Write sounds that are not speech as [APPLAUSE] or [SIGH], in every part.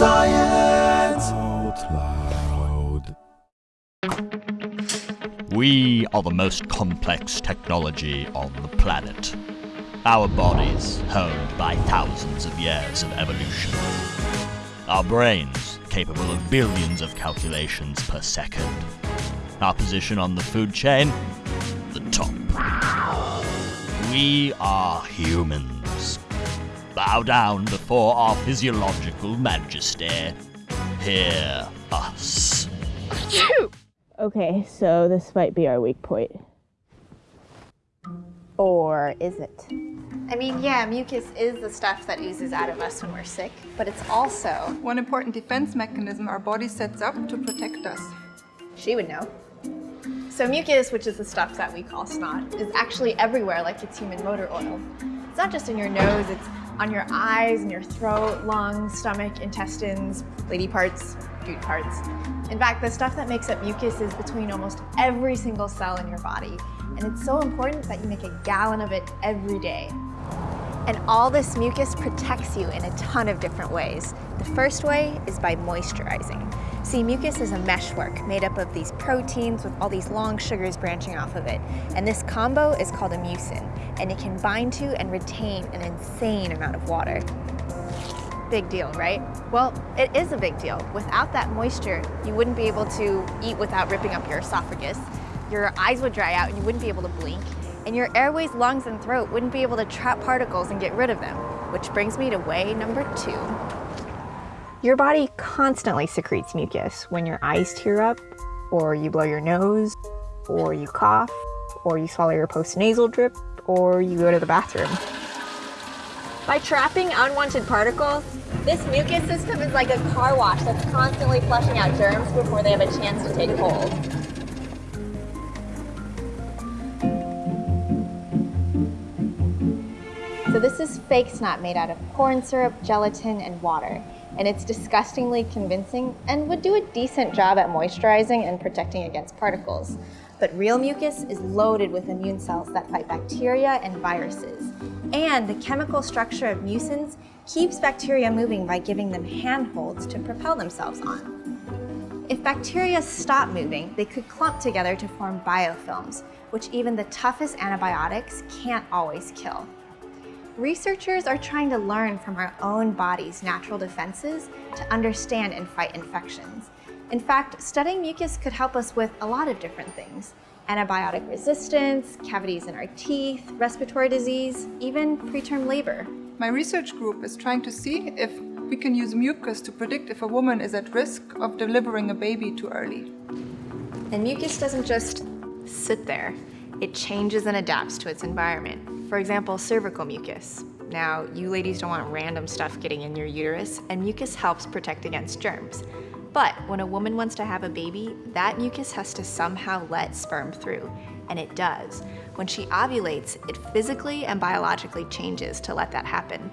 Science Out Loud. We are the most complex technology on the planet. Our bodies honed by thousands of years of evolution. Our brains capable of billions of calculations per second. Our position on the food chain? The top. We are humans. Bow down before our physiological majesty. Hear us. Okay, so this might be our weak point. Or is it? I mean, yeah, mucus is the stuff that oozes out of us when we're sick, but it's also, One important defense mechanism our body sets up to protect us. she would know. So mucus, which is the stuff that we call snot, is actually everywhere like it's human motor oil. It's not just in your nose, it's on your eyes, and your throat, lungs, stomach, intestines, lady parts, dude parts. In fact, the stuff that makes up mucus is between almost every single cell in your body. And it's so important that you make a gallon of it every day. And all this mucus protects you in a ton of different ways. The first way is by moisturizing. See, mucus is a meshwork made up of these proteins with all these long sugars branching off of it. And this combo is called a mucin, and it can bind to and retain an insane amount of water. Big deal, right? Well, it is a big deal. Without that moisture, you wouldn't be able to eat without ripping up your esophagus. Your eyes would dry out and you wouldn't be able to blink. And your airways, lungs, and throat wouldn't be able to trap particles and get rid of them. Which brings me to way number two. Your body constantly secretes mucus when your eyes tear up, or you blow your nose, or you cough, or you swallow your postnasal drip, or you go to the bathroom. By trapping unwanted particles, this mucus system is like a car wash that's constantly flushing out germs before they have a chance to take hold. So this is fake snot made out of corn syrup, gelatin, and water. And it's disgustingly convincing and would do a decent job at moisturizing and protecting against particles. But real mucus is loaded with immune cells that fight bacteria and viruses. And the chemical structure of mucins keeps bacteria moving by giving them handholds to propel themselves on. If bacteria stop moving, they could clump together to form biofilms, which even the toughest antibiotics can't always kill. Researchers are trying to learn from our own body's natural defenses to understand and fight infections. In fact, studying mucus could help us with a lot of different things. Antibiotic resistance, cavities in our teeth, respiratory disease, even preterm labor. My research group is trying to see if we can use mucus to predict if a woman is at risk of delivering a baby too early. And mucus doesn't just sit there. It changes and adapts to its environment. For example, cervical mucus. Now, you ladies don't want random stuff getting in your uterus, and mucus helps protect against germs. But when a woman wants to have a baby, that mucus has to somehow let sperm through, and it does. When she ovulates, it physically and biologically changes to let that happen.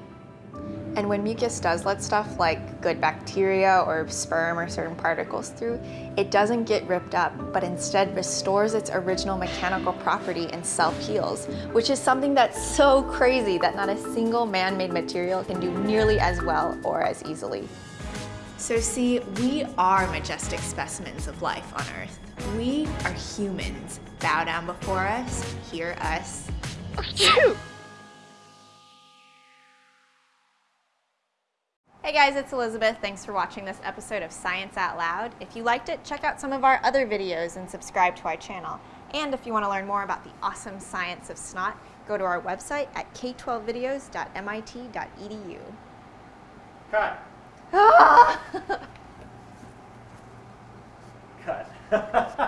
And when mucus does let stuff like good bacteria or sperm or certain particles through, it doesn't get ripped up, but instead restores its original mechanical property and self-heals, which is something that's so crazy that not a single man-made material can do nearly as well or as easily. So see, we are majestic specimens of life on Earth. We are humans. Bow down before us, hear us. Hey guys, it's Elizabeth. Thanks for watching this episode of Science Out Loud. If you liked it, check out some of our other videos and subscribe to our channel. And if you want to learn more about the awesome science of snot, go to our website at k12videos.mit.edu. Cut. Ah! [LAUGHS] Cut. [LAUGHS]